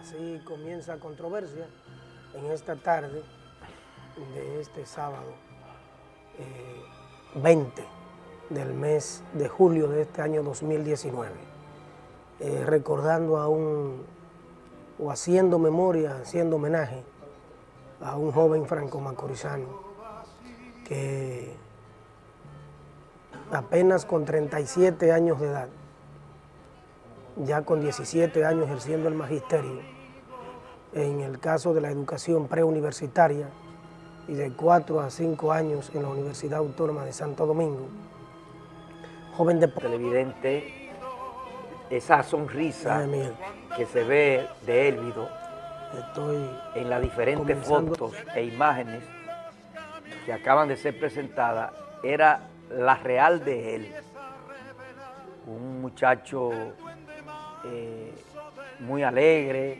Así comienza controversia en esta tarde de este sábado 20 eh, del mes de julio de este año 2019. Eh, recordando a un, o haciendo memoria, haciendo homenaje a un joven franco-macorizano que apenas con 37 años de edad ya con 17 años ejerciendo el magisterio, en el caso de la educación preuniversitaria y de 4 a 5 años en la Universidad Autónoma de Santo Domingo. Joven de... Televidente, esa sonrisa que se ve de Élvido Estoy en las diferentes fotos e imágenes que acaban de ser presentadas, era la real de él. Un muchacho eh, muy alegre,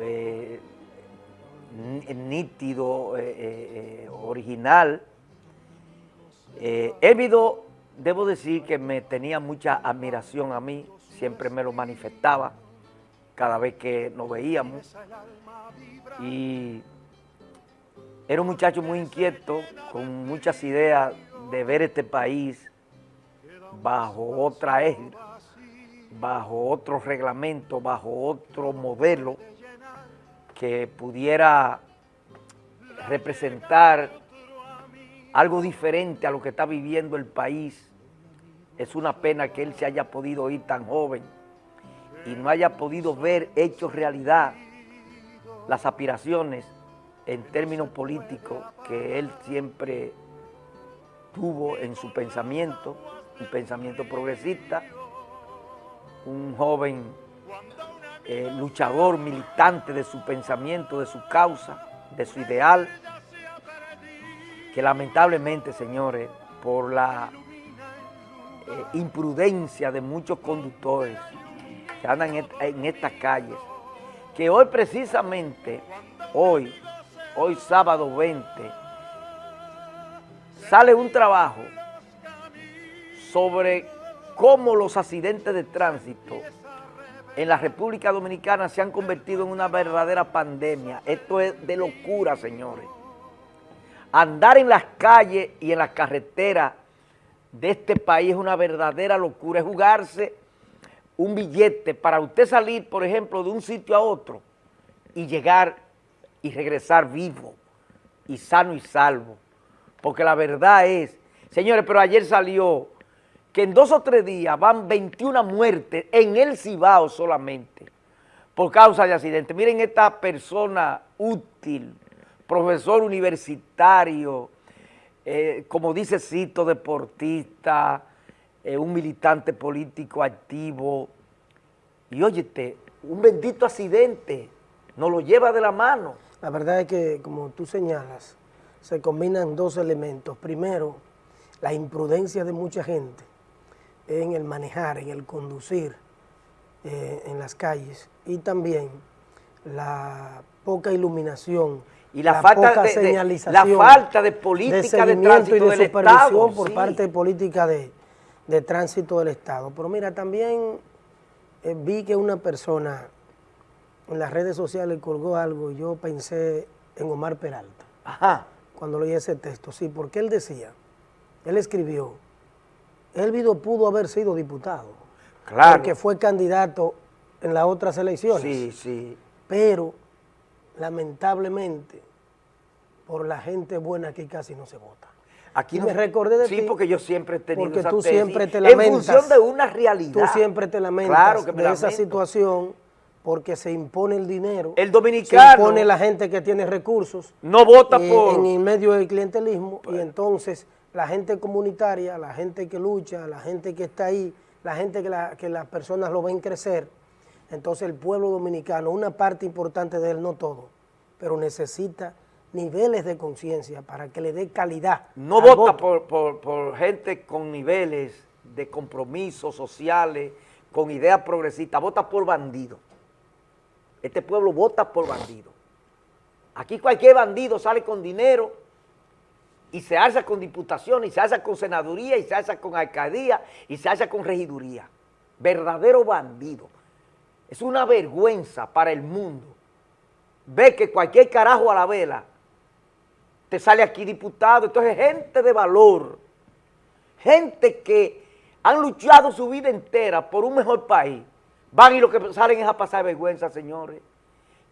eh, nítido, eh, original. Évido, debo decir que me tenía mucha admiración a mí, siempre me lo manifestaba cada vez que nos veíamos. Y era un muchacho muy inquieto, con muchas ideas de ver este país bajo otra égida bajo otro reglamento, bajo otro modelo que pudiera representar algo diferente a lo que está viviendo el país. Es una pena que él se haya podido ir tan joven y no haya podido ver hechos realidad las aspiraciones en términos políticos que él siempre tuvo en su pensamiento, un pensamiento progresista, un joven eh, luchador, militante de su pensamiento, de su causa, de su ideal, que lamentablemente, señores, por la eh, imprudencia de muchos conductores que andan en, en estas calles, que hoy precisamente, hoy, hoy sábado 20, sale un trabajo sobre cómo los accidentes de tránsito en la República Dominicana se han convertido en una verdadera pandemia. Esto es de locura, señores. Andar en las calles y en las carreteras de este país es una verdadera locura. Es jugarse un billete para usted salir, por ejemplo, de un sitio a otro y llegar y regresar vivo y sano y salvo. Porque la verdad es, señores, pero ayer salió que en dos o tres días van 21 muertes en el Cibao solamente por causa de accidentes. Miren esta persona útil, profesor universitario, eh, como dice Cito, deportista, eh, un militante político activo. Y óyete, un bendito accidente, nos lo lleva de la mano. La verdad es que, como tú señalas, se combinan dos elementos. Primero, la imprudencia de mucha gente en el manejar, en el conducir eh, en las calles y también la poca iluminación y la, falta poca de, señalización, la falta de política de, tránsito y de supervisión por parte de política de, tránsito del Estado. Pero mira, también eh, vi que una persona en las redes sociales colgó algo y yo pensé en Omar Peralta. Ajá. Cuando leí ese texto, sí, porque él decía, él escribió, Elvido pudo haber sido diputado. Claro. Porque fue candidato en las otras elecciones. Sí, sí. Pero, lamentablemente, por la gente buena aquí casi no se vota. Aquí me recordé de ti. Sí, porque yo siempre he tenido porque tú siempre te lamentas. En función de una realidad. Tú siempre te lamentas de esa situación porque se impone el dinero. El dominicano. Se impone la gente que tiene recursos. No vota por... En el medio del clientelismo y entonces la gente comunitaria, la gente que lucha, la gente que está ahí, la gente que, las personas lo ven crecer, entonces el pueblo dominicano, una parte importante de él, no todo, pero necesita niveles de conciencia para que le dé calidad. No vota por, gente con niveles de compromisos sociales, con ideas progresistas, vota por bandido. Este pueblo vota por bandido. Aquí cualquier bandido sale con dinero y se alza con diputación, y se alza con senaduría, y se alza con alcaldía, y se alza con regiduría. Verdadero bandido. Es una vergüenza para el mundo. Ve que cualquier carajo a la vela te sale aquí diputado. Entonces, gente de valor, gente que han luchado su vida entera por un mejor país, van y lo que salen es a pasar vergüenza, señores.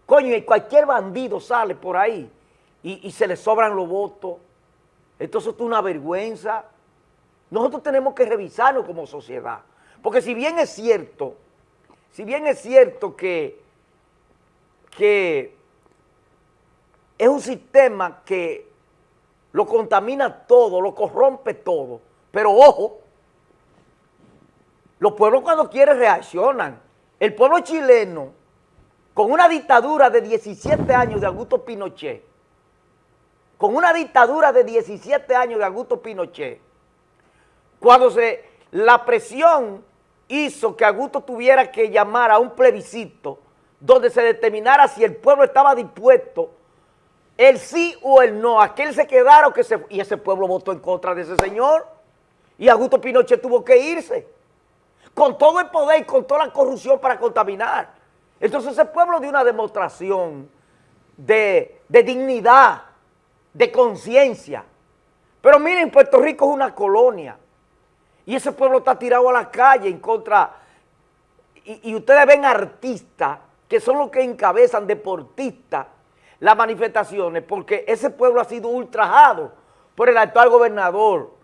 Coño, y cualquier bandido sale por ahí y, se le sobran los votos. Entonces, esto es una vergüenza. Nosotros tenemos que revisarlo como sociedad. Porque si bien es cierto, si bien es cierto que, que es un sistema que lo contamina todo, lo corrompe todo, pero ojo, los pueblos cuando quieren reaccionan. El pueblo chileno, con una dictadura de 17 años de Augusto Pinochet, con una dictadura de 17 años de Augusto Pinochet, cuando se, la presión hizo que Augusto tuviera que llamar a un plebiscito donde se determinara si el pueblo estaba dispuesto, el sí o el no, a que él se quedara o que. Y ese pueblo votó en contra de ese señor. Y Augusto Pinochet tuvo que irse. Con todo el poder y con toda la corrupción para contaminar. Entonces ese pueblo dio una demostración de, de dignidad, de conciencia. Pero miren, Puerto Rico es una colonia. Y ese pueblo está tirado a la calle en contra, y, ustedes ven artistas que son los que encabezan, deportistas, las manifestaciones, porque ese pueblo ha sido ultrajado por el actual gobernador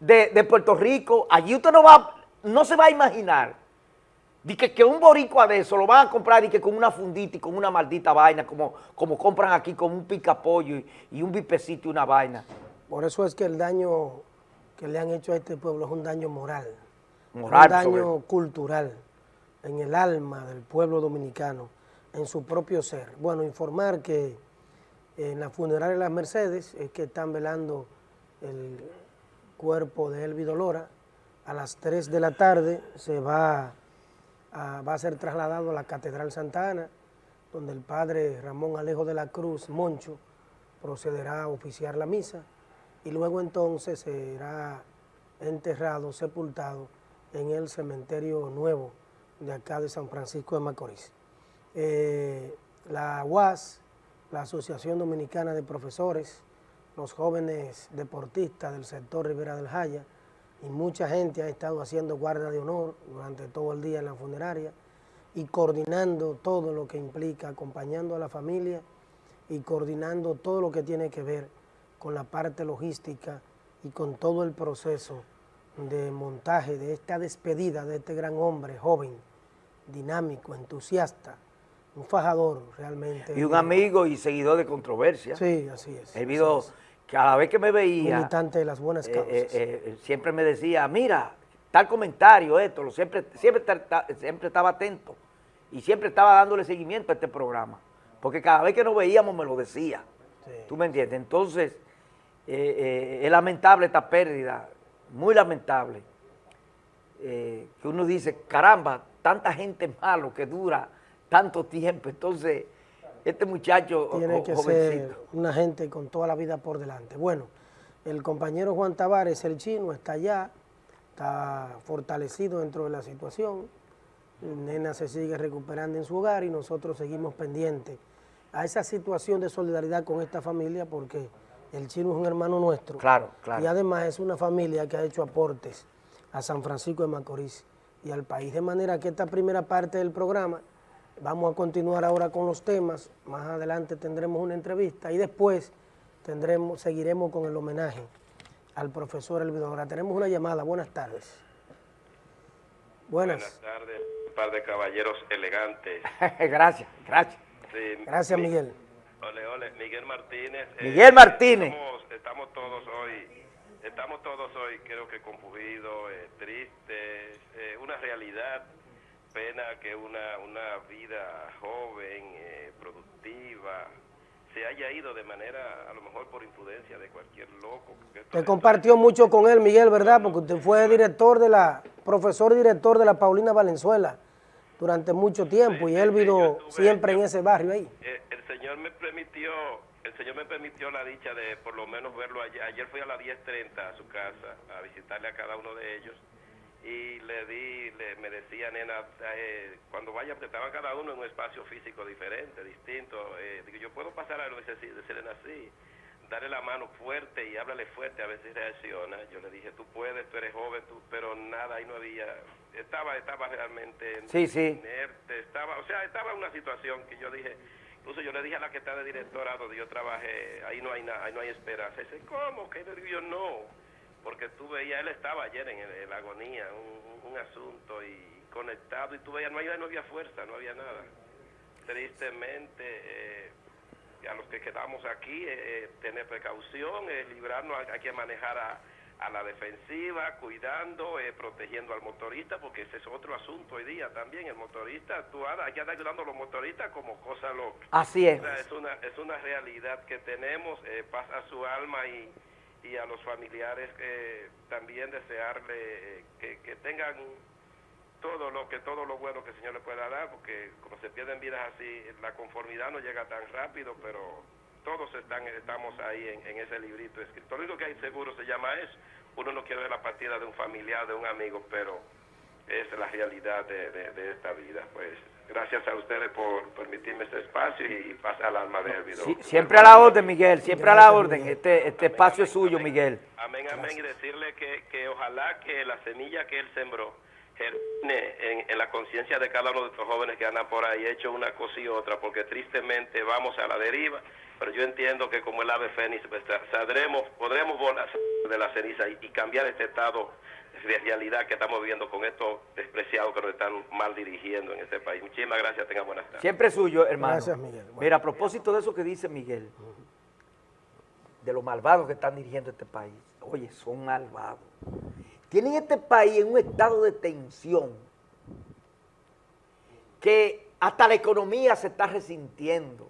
de, Puerto Rico. Allí usted no va, no se va a imaginar de que, un boricua de eso lo van a comprar y que con una fundita y con una maldita vaina, como, como compran aquí con un picapollo y, y un bipecito y una vaina. Por eso es que el daño que le han hecho a este pueblo es un daño moral, un daño cultural en el alma del pueblo dominicano, en su propio ser. Bueno, informar que en la funeraria de las Mercedes es que están velando el cuerpo de Elvi Dolora. A las 3 de la tarde se va va a ser trasladado a la Catedral Santa Ana, donde el padre Ramón Alejo de la Cruz Moncho procederá a oficiar la misa y luego entonces será enterrado, sepultado en el cementerio nuevo de acá de San Francisco de Macorís. Eh, la UAS, la Asociación Dominicana de Profesores, los jóvenes deportistas del sector Rivera del Jaya y mucha gente ha estado haciendo guardia de honor durante todo el día en la funeraria y coordinando todo lo que implica, acompañando a la familia y coordinando todo lo que tiene que ver con la parte logística y con todo el proceso de montaje de esta despedida de este gran hombre, joven, dinámico, entusiasta, un fajador realmente. Y un amigo y seguidor de controversia. Sí, así es. Cada vez que me veía... Militante de las buenas eh, causas. Eh, eh, siempre me decía, mira, tal comentario, esto, lo siempre, siempre, siempre estaba atento y siempre estaba dándole seguimiento a este programa, porque cada vez que nos veíamos me lo decía. ¿Tú me entiendes? Entonces, eh, es lamentable esta pérdida, muy lamentable, que uno dice, caramba, tanta gente malo que dura tanto tiempo, entonces este muchacho Tiene que ser una gente con toda la vida por delante. Bueno, el compañero Juan Tavares, el chino, está allá, está fortalecido dentro de la situación, Nena se sigue recuperando en su hogar y nosotros seguimos pendientes a esa situación de solidaridad con esta familia porque el chino es un hermano nuestro. Claro, claro. Y además es una familia que ha hecho aportes a San Francisco de Macorís y al país. De manera que esta primera parte del programa, vamos a continuar ahora con los temas. Más adelante tendremos una entrevista y después tendremos, seguiremos con el homenaje al profesor Elvidor. tenemos una llamada. Buenas tardes. Buenas. Buenas tardes, un par de caballeros elegantes. gracias, gracias. gracias, Miguel. Ole, ole, Miguel Martínez. Eh, Miguel Martínez. Estamos, todos hoy, estamos todos hoy creo que confundidos, eh, tristes, eh, una realidad, pena que una, una vida joven, eh, productiva, se haya ido de manera, a lo mejor por imprudencia de cualquier loco. Usted compartió mucho con él, Miguel, ¿verdad? Porque usted fue director de la, profesor director de la Paulina Valenzuela durante mucho tiempo y él vino siempre en ese barrio ahí. Señor me permitió, el Señor me permitió la dicha de por lo menos verlo ayer. Ayer fui a las 10.30 a su casa a visitarle a cada uno de ellos y le di, le, me decía, nena, eh, cuando vaya, porque estaba cada uno en un espacio físico diferente, distinto, eh, digo, yo puedo pasar a decirle así, darle la mano fuerte y háblale fuerte a ver si reacciona. Yo le dije, tú puedes, tú eres joven, tú, pero nada, ahí no había, estaba, estaba realmente sí, sí. inerte, estaba, o sea, estaba en una situación que yo dije, incluso yo le dije a la que está de directora donde yo trabajé, ahí no hay nada, ahí no hay esperanza. Dice, ¿cómo? ¿Qué yo no? Porque tú veías, él estaba ayer en, la agonía, un, asunto y conectado, y tú veías, no había, no había fuerza, no había nada. Tristemente, eh, a los que quedamos aquí, eh, eh, tener precaución, librarnos, hay que manejar a, la defensiva, cuidando, protegiendo al motorista, porque ese es otro asunto hoy día también. El motorista, tú hay que ayudando a los motoristas como cosa loca. Así es. es, una, es una realidad que tenemos, pasa su alma y y a los familiares eh, también desearle que, que, tengan todo lo que todo lo bueno que el Señor le pueda dar, porque como se pierden vidas así, la conformidad no llega tan rápido, pero todos están estamos ahí en, ese librito escrito. Lo único que hay seguro se llama eso. Uno no quiere ver la partida de un familiar, de un amigo, pero es la realidad de, de esta vida, pues Gracias a ustedes por permitirme este espacio y pasar al alma de Sí, siempre a la orden, Miguel, siempre a la orden. Este, este espacio es suyo, Miguel. Amén, amén. Y decirle que, que ojalá que la semilla que él sembró germine en, en la conciencia de cada uno de estos jóvenes que andan por ahí, hecho una cosa y otra, porque tristemente vamos a la deriva, pero yo entiendo que como el ave fénix, pues, saldremos, podremos volar de la ceniza y cambiar este estado realidad que estamos viviendo con estos despreciados que nos están mal dirigiendo en este país. Muchísimas gracias, tengan buenas tardes. Siempre suyo, hermano. Gracias, Miguel. Mira, a propósito de eso que dice Miguel, de los malvados que están dirigiendo este país, oye, son malvados. Tienen este país en un estado de tensión que hasta la economía se está resintiendo.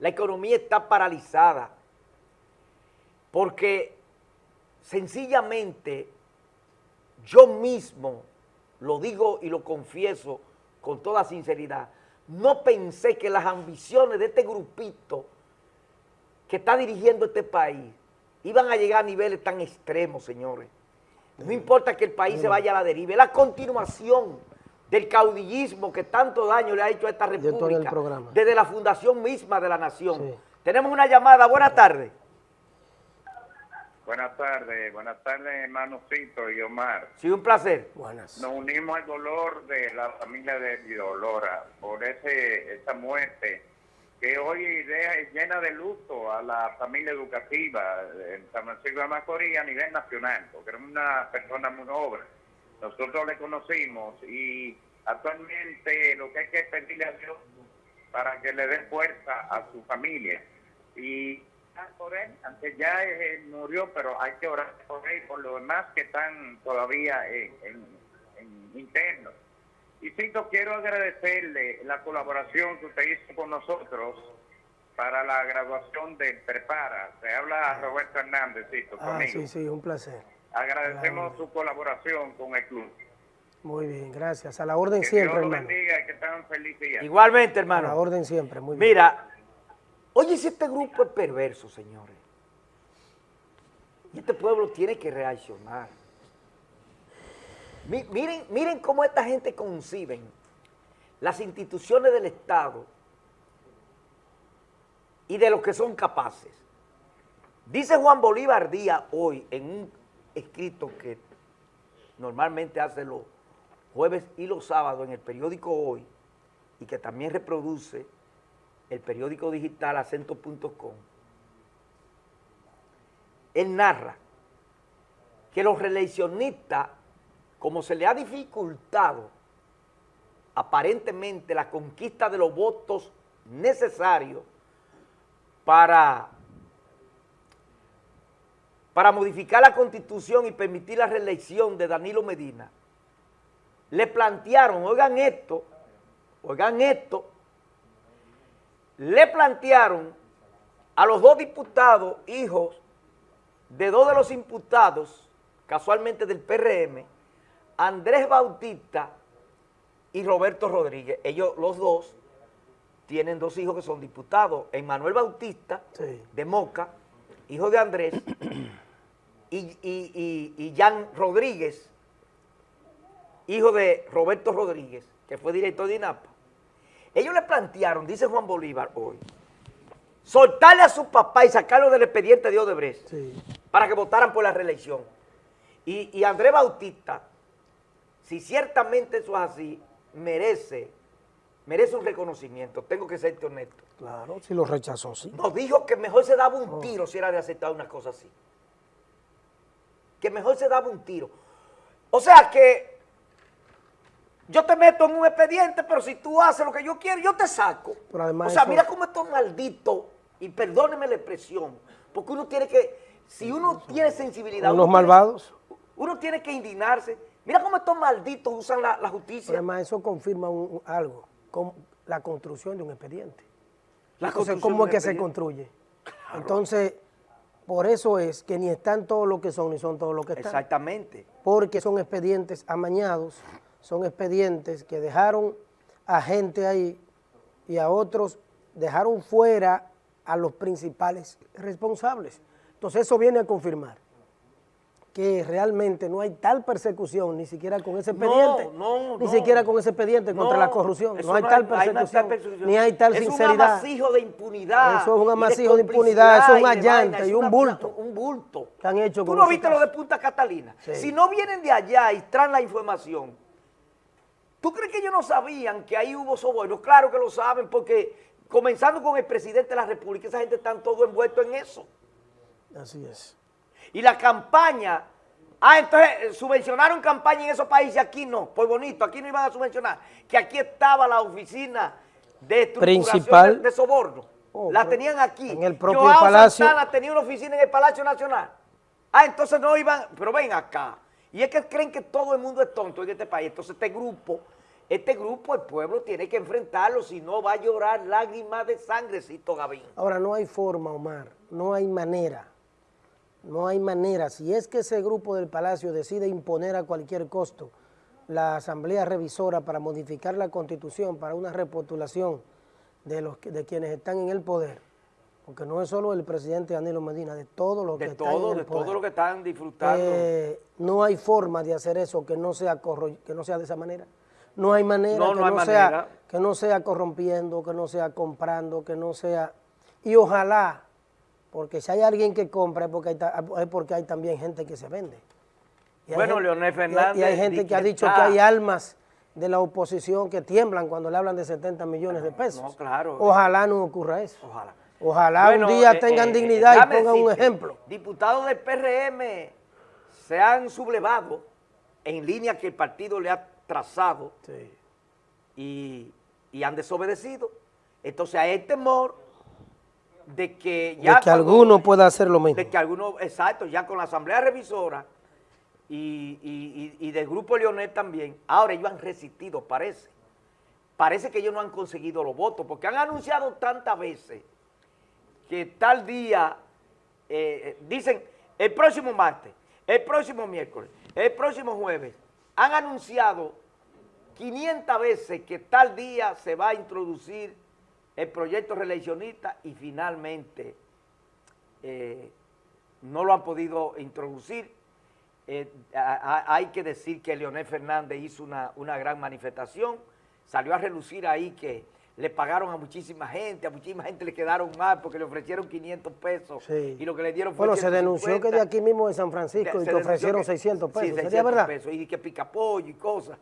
La economía está paralizada porque sencillamente yo mismo, lo digo y lo confieso con toda sinceridad, no pensé que las ambiciones de este grupito que está dirigiendo este país iban a llegar a niveles tan extremos, señores. No importa que el país se vaya a la deriva, es la continuación del caudillismo que tanto daño le ha hecho a esta república desde la fundación misma de la nación. Tenemos una llamada, buenas tardes. Buenas tardes, buenas tardes hermanocito y Omar. Sí, un placer. Buenas. Nos unimos al dolor de la familia de Vidolora por ese esa muerte que hoy es llena de luto a la familia educativa en San Francisco de Macorís a nivel nacional, porque era una persona muy noble. Nosotros le conocimos y actualmente lo que hay que pedirle a Dios para que le dé fuerza a su familia. Y por él, aunque ya eh, murió, pero hay que orar por él y por los demás que están todavía en, en, internos. Y Cito, quiero agradecerle la colaboración que usted hizo con nosotros para la graduación del Prepara. Se habla a Roberto Hernández, Cito, ah, conmigo. Sí, sí, un placer. Agradecemos su colaboración con el club. Muy bien, gracias. A la orden siempre, Dios bendiga, que estén felices. Igualmente, hermano. A la orden siempre, muy bien. Mira, Oye, si este grupo es perverso, señores. Y este pueblo tiene que reaccionar. Miren, miren cómo esta gente conciben las instituciones del Estado y de lo que son capaces. Dice Juan Bolívar Díaz hoy en un escrito que normalmente hace los jueves y los sábados en el periódico Hoy y que también reproduce el periódico digital acento.com, él narra que los reeleccionistas, como se le ha dificultado aparentemente la conquista de los votos necesarios para, para modificar la constitución y permitir la reelección de Danilo Medina, le plantearon, oigan esto, oigan esto, le plantearon a los dos diputados, hijos de dos de los imputados, casualmente del PRM, Andrés Bautista y Roberto Rodríguez. Ellos, los dos, tienen dos hijos que son diputados. Emmanuel Bautista, de Moca, hijo de Andrés, y, y, Jan Rodríguez, hijo de Roberto Rodríguez, que fue director de INAPA, ellos le plantearon, dice Juan Bolívar hoy, soltarle a su papá y sacarlo del expediente de Odebrecht Sí. para que votaran por la reelección. Y, y Andrés Bautista, si ciertamente eso es así, merece, merece un reconocimiento, tengo que serte honesto. Claro, si lo rechazó, sí. Nos dijo que mejor se daba un tiro si era de aceptar una cosa así. Que mejor se daba un tiro. O sea que yo te meto en un expediente, pero si tú haces lo que yo quiero, yo te saco. Pero además o sea, eso- mira cómo estos malditos, y perdóneme la expresión, porque uno tiene que, si uno tiene sensibilidad... Unos uno tiene- malvados. uno tiene que indignarse. Mira cómo estos malditos usan la, la Pero justicia. además eso confirma un- algo, con la construcción de un expediente. La Entonces, construcción ¿cómo es que se construye? Entonces, por eso es que ni están todos los que son, ni son todos los que están. Exactamente. Porque son expedientes amañados, son expedientes que dejaron a gente ahí y a otros dejaron fuera a los principales responsables. Entonces, eso viene a confirmar que realmente no hay tal persecución, ni siquiera con ese expediente, no, ni no. siquiera con ese expediente contra la corrupción. No hay tal hay persecución, persecución. ni hay tal es un sinceridad. amasijo de impunidad. Eso es un de amasijo de impunidad, eso es un allante vaina, es y un bulto. Un bulto. que han hecho Tú no viste lo caso. de Punta Catalina. Sí. Si no vienen de allá y traen la información, ¿tú crees que ellos no sabían que ahí hubo soborno? Claro que lo saben, porque comenzando con el presidente de la República, esa gente está todo envuelto en eso. Así es. Y la campaña, ah, entonces eh, subvencionaron campaña en esos países, aquí no, pues bonito, aquí no iban a subvencionar, que aquí estaba la oficina de estructuración Principal. de, de soborno, Oh, la tenían aquí. en el propio Joao Palacio. Santana tenía una oficina en el Palacio Nacional. Ah, entonces no iban, pero ven acá. Y es que creen que todo el mundo es tonto en este país. Entonces este grupo, este grupo, el pueblo tiene que enfrentarlo, si no va a llorar lágrimas de sangrecito Gavín. Ahora, no hay forma, Omar, no hay manera, no hay manera. Si es que ese grupo del Palacio decide imponer a cualquier costo la Asamblea Revisora para modificar la Constitución, para una repostulación de, los, de quienes están en el poder, porque no es solo el presidente Danilo Medina, de todos los que De están todo, en de el poder. todo lo que están disfrutando. Eh, no hay forma de hacer eso que no sea corro- que no sea de esa manera. No hay manera No, que no hay no sea que no sea corrompiendo, que no sea comprando, que no sea y ojalá, porque si hay alguien que compra es porque hay, es porque hay también gente que se vende. Y Bueno, Leonel y hay- Fernández Y hay gente que ha dicho que hay almas de la oposición que tiemblan cuando le hablan de 70 millones de pesos. no, claro. Ojalá no ocurra eso. Ojalá. Ojalá Bueno, un día eh, tengan eh, dignidad y pongan un ejemplo. Diputados del PRM se han sublevado en línea que el partido le ha trazado Sí. y, y han desobedecido. Entonces hay temor de que ya... de que alguno pueda hacer lo mismo. de que algunos, exacto, ya con la Asamblea Revisora y, y- y- y del Grupo Leonel también, ahora ellos han resistido, parece. Parece que ellos no han conseguido los votos, porque han anunciado tantas veces que tal día, eh, eh, dicen, el próximo martes, el próximo miércoles, el próximo jueves, han anunciado 500 veces que tal día se va a introducir el proyecto reeleccionista y finalmente eh, no lo han podido introducir. Eh, hay que decir que Leonel Fernández hizo una, una gran manifestación, salió a relucir ahí que le pagaron a muchísima gente, a muchísima gente le quedaron mal porque le ofrecieron 500 pesos Sí. y lo que le dieron fue Bueno, se denunció que de 150. aquí mismo de San Francisco y que ofrecieron que- 600 pesos. Sí, ¿Sería 600 verdad? pesos y que pica pollo y cosas.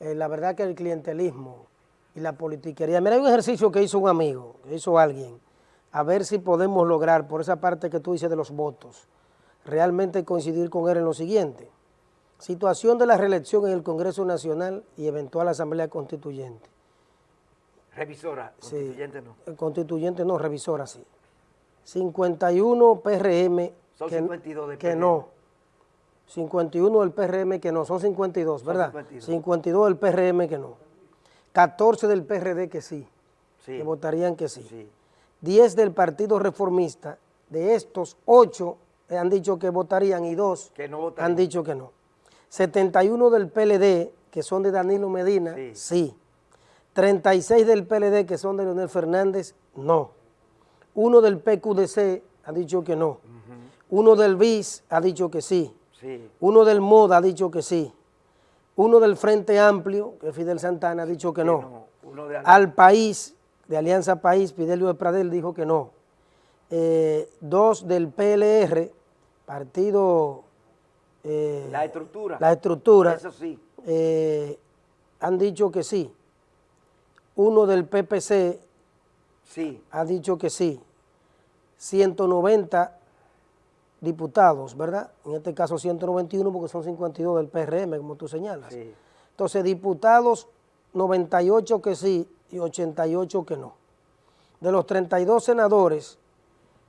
Eh, la verdad que el clientelismo y la politiquería. Mira, hay un ejercicio que hizo un amigo, que hizo alguien, a ver si podemos lograr, por esa parte que tú dices de los votos, realmente coincidir con él en lo siguiente. Situación de la reelección en el Congreso Nacional y eventual Asamblea Constituyente. Revisora, Sí. constituyente no. El constituyente no, revisora sí. 51 PRM Son que, 52 del que no. 51 del PRM que no, son 52, Son ¿verdad? 52. 52 del PRM que no. 14 del PRD que sí, Sí, que votarían que sí. sí. 10 del Partido Reformista, de estos 8 han dicho que votarían y 2 Que no votarían. han dicho que no. 71 del PLD, que son de Danilo Medina, Sí. sí. 36 del PLD, que son de Leonel Fernández, no. Uno del PQDC ha dicho que no. Uno del BIS ha dicho que sí. Sí. Uno del MOD ha dicho que sí. Uno del Frente Amplio, que es Fidel Santana, ha dicho que no. no, uno de- Al País, de Alianza País, Fidelio de Pradel dijo que no. Eh, dos del PLR, Partido... eh, La estructura. La estructura. Eso sí. eh, han dicho que sí. Uno del PPC Sí. ha dicho que sí. 190 diputados, ¿verdad? En este caso 191 porque son 52 del PRM, como tú señalas. Sí. Entonces, diputados 98 que sí y 88 que no. De los 32 senadores,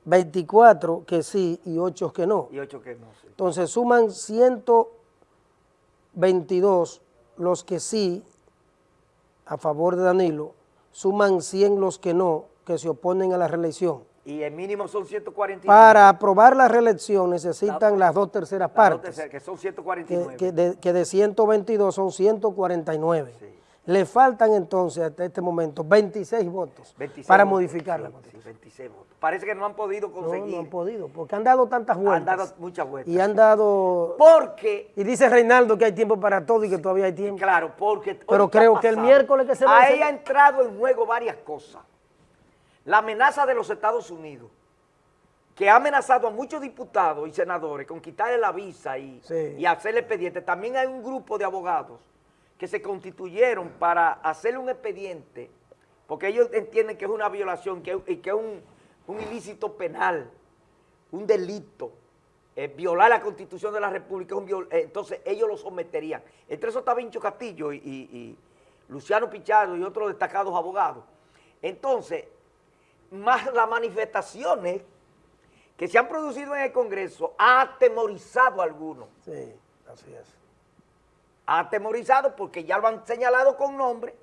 24 que sí y 8 que no. Y ocho que no. sí. Entonces suman 122 los que sí a favor de Danilo, suman 100 los que no, que se oponen a la reelección. Y el mínimo son 149. Para aprobar la reelección necesitan las dos terceras Las dos partes, terceras, que son que, 149. que de, que de 122 son 149. Sí. Le faltan entonces hasta este momento 26 votos 26 para votos. modificar la Sí, constitución. sí, 26 votos. Parece que no han podido No, conseguir. no han podido, porque han dado tantas vueltas. Han dado muchas vueltas. Y han dado... Porque, Y dice Reinaldo que hay tiempo para todo y que todavía hay tiempo. claro, porque... Pero oye, ¿qué ha creo que el miércoles que se Ahí vence- ha entrado en juego varias cosas. La amenaza de los Estados Unidos, que ha amenazado a muchos diputados y senadores con quitarle la visa y, Sí. y hacerle expediente. También hay un grupo de abogados que se constituyeron para hacerle un expediente, porque ellos entienden que es una violación que, y que es un, un ilícito penal, un delito. eh, violar la constitución de la república, un eh, entonces ellos lo someterían. Entre eso está Vincho Castillo y, y- y Luciano Pichardo y otros destacados abogados. Entonces, más las manifestaciones que se han producido en el Congreso ha atemorizado a algunos. Sí, así es. Ha atemorizado porque ya lo han señalado con nombre.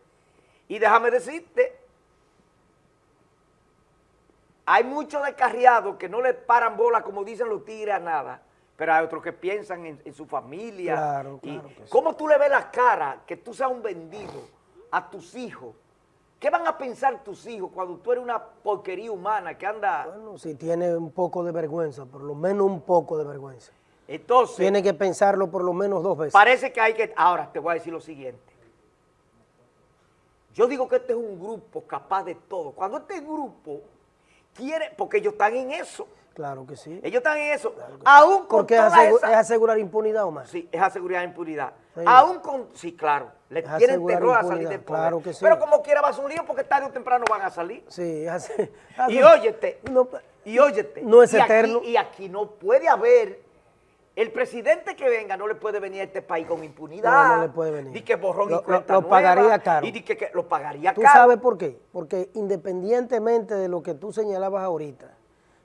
Y déjame decirte, hay muchos descarriados que no le paran bola, como dicen los tigres, a nada. Pero hay otros que piensan en, en su familia. Claro, y claro sí. ¿Cómo tú le ves la cara que tú seas un vendido a tus hijos? ¿Qué van a pensar tus hijos cuando tú eres una porquería humana que anda... Bueno, si tiene un poco de vergüenza, por lo menos un poco de vergüenza. Entonces, Tiene que pensarlo por lo menos dos veces. parece que hay que... Ahora, te voy a decir lo siguiente. Yo digo que este es un grupo capaz de todo. Cuando este grupo quiere... Porque ellos están en eso. Claro que sí. Ellos están en eso. Aún con Porque es, asegu- asegurar impunidad, Omar. Sí, es asegurar impunidad. Sí. Aún con... Sí, claro. Le Es tienen terror a salir del poder. claro que sí. Pero como quiera va a ser un lío porque tarde o temprano van a salir. Sí, hace, Y óyete, No, y óyete. No es y aquí- eterno. y aquí no puede haber, el presidente que venga no le puede venir a este país con impunidad. No, no le puede venir. Di que borrón Lo- y cuenta lo- lo pagaría caro. Y di que, que lo pagaría ¿Tú caro. sabes por qué? Porque independientemente de lo que tú señalabas ahorita,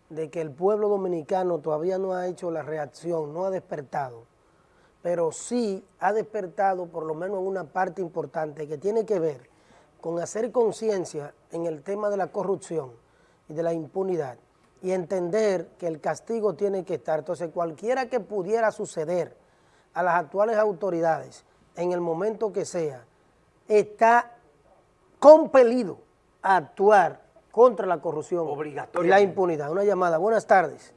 de que el pueblo dominicano todavía no ha hecho la reacción, no ha despertado, pero sí ha despertado por lo menos en una parte importante que tiene que ver con hacer conciencia en el tema de la corrupción y de la impunidad y entender que el castigo tiene que estar. Entonces, cualquiera que pudiera suceder a las actuales autoridades en el momento que sea, está compelido a actuar contra la corrupción y la impunidad. Una llamada. Buenas tardes.